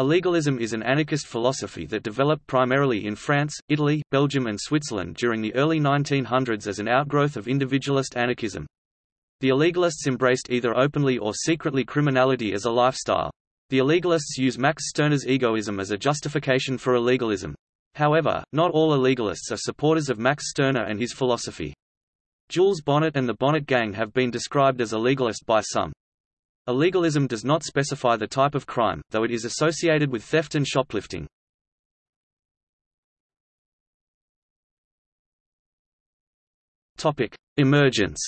Illegalism is an anarchist philosophy that developed primarily in France, Italy, Belgium and Switzerland during the early 1900s as an outgrowth of individualist anarchism. The illegalists embraced either openly or secretly criminality as a lifestyle. The illegalists use Max Stirner's egoism as a justification for illegalism. However, not all illegalists are supporters of Max Stirner and his philosophy. Jules Bonnot and the Bonnot Gang have been described as illegalist by some. Illegalism does not specify the type of crime, though it is associated with theft and shoplifting. Topic: Emergence.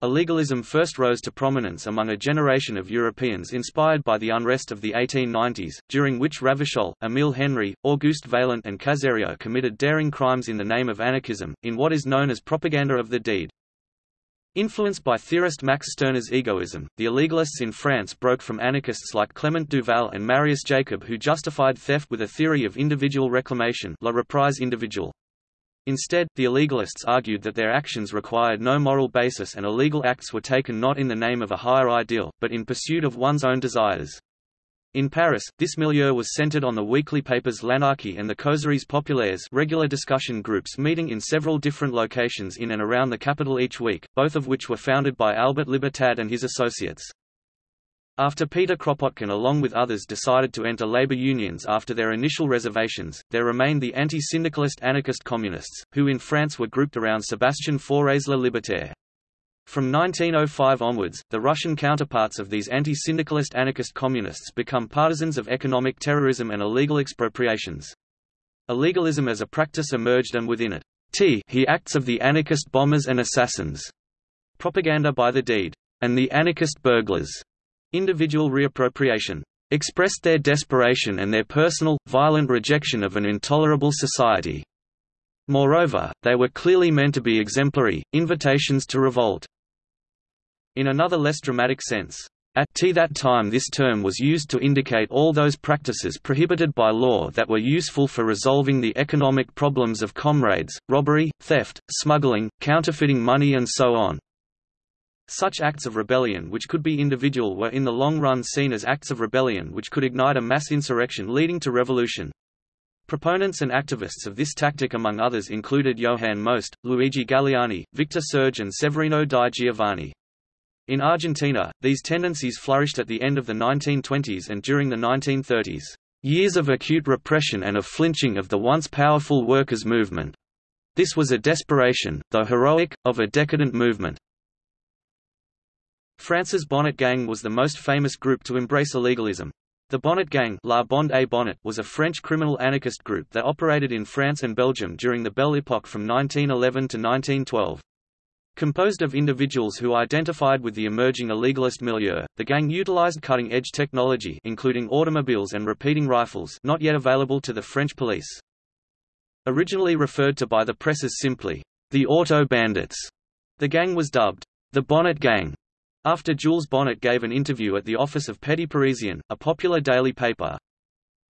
Illegalism first rose to prominence among a generation of Europeans inspired by the unrest of the 1890s, during which Ravachol, Émile Henry, Auguste Vaillant and Caserio committed daring crimes in the name of anarchism, in what is known as propaganda of the deed. Influenced by theorist Max Stirner's egoism, the illegalists in France broke from anarchists like Clement Duval and Marius Jacob who justified theft with a theory of individual reclamation la reprise individuelle. Instead, the illegalists argued that their actions required no moral basis and illegal acts were taken not in the name of a higher ideal, but in pursuit of one's own desires. In Paris, this milieu was centered on the weekly papers L'Anarchie and the Causeries Populaires regular discussion groups meeting in several different locations in and around the capital each week, both of which were founded by Albert Libertad and his associates. After Peter Kropotkin along with others decided to enter labor unions after their initial reservations, there remained the anti-syndicalist anarchist communists, who in France were grouped around Sébastien Faure's La Libertaire. From 1905 onwards, the Russian counterparts of these anti-syndicalist anarchist communists become partisans of economic terrorism and illegal expropriations. Illegalism as a practice emerged and within it, t he acts of the anarchist bombers and assassins, propaganda by the deed, and the anarchist burglars, individual reappropriation, expressed their desperation and their personal, violent rejection of an intolerable society. Moreover, they were clearly meant to be exemplary, invitations to revolt. In another less dramatic sense, at t that time this term was used to indicate all those practices prohibited by law that were useful for resolving the economic problems of comrades, robbery, theft, smuggling, counterfeiting money and so on. Such acts of rebellion which could be individual were in the long run seen as acts of rebellion which could ignite a mass insurrection leading to revolution. Proponents and activists of this tactic among others included Johann Most, Luigi Galleani, Victor Serge and Severino di Giovanni. In Argentina, these tendencies flourished at the end of the 1920s and during the 1930s. Years of acute repression and of flinching of the once powerful workers' movement. This was a desperation, though heroic, of a decadent movement. France's Bonnot Gang was the most famous group to embrace illegalism. The Bonnot Gang La Bande et Bonnot was a French criminal anarchist group that operated in France and Belgium during the Belle Époque from 1911 to 1912. Composed of individuals who identified with the emerging illegalist milieu, the gang utilized cutting-edge technology including automobiles and repeating rifles not yet available to the French police. Originally referred to by the press as simply, the Auto Bandits, the gang was dubbed, the Bonnot Gang, after Jules Bonnot gave an interview at the office of Petit Parisien, a popular daily paper.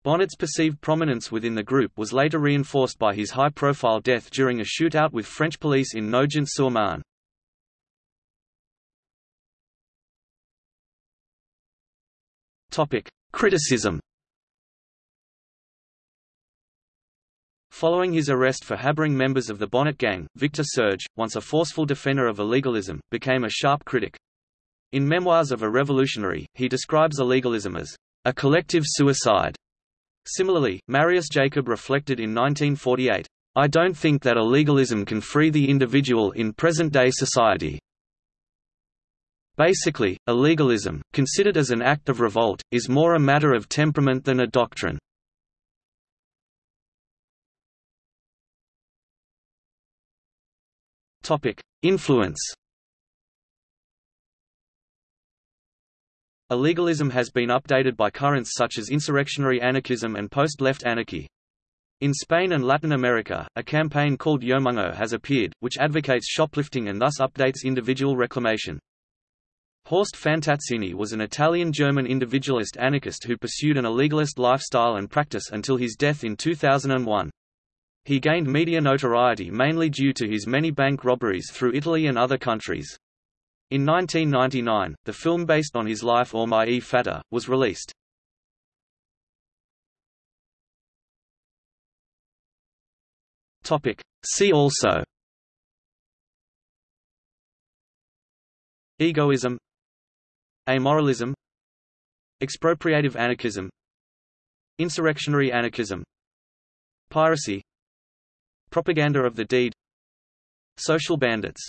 Bonnot's perceived prominence within the group was later reinforced by his high-profile death during a shootout with French police in Nogent-sur-Marne. Topic: Criticism. Following his arrest for harboring members of the Bonnot Gang, Victor Serge, once a forceful defender of illegalism, became a sharp critic. In Memoirs of a Revolutionary, he describes illegalism as a collective suicide. Similarly, Marius Jacob reflected in 1948, I don't think that illegalism can free the individual in present-day society. Basically, illegalism, considered as an act of revolt, is more a matter of temperament than a doctrine. Influence Illegalism has been updated by currents such as insurrectionary anarchism and post-left anarchy. In Spain and Latin America, a campaign called Yomango has appeared, which advocates shoplifting and thus updates individual reclamation. Horst Fantazzini was an Italian-German individualist anarchist who pursued an illegalist lifestyle and practice until his death in 2001. He gained media notoriety mainly due to his many bank robberies through Italy and other countries. In 1999, the film based on his life Or My E Fata, was released. See also Egoism Amoralism Expropriative anarchism Insurrectionary anarchism Piracy Propaganda of the deed Social bandits.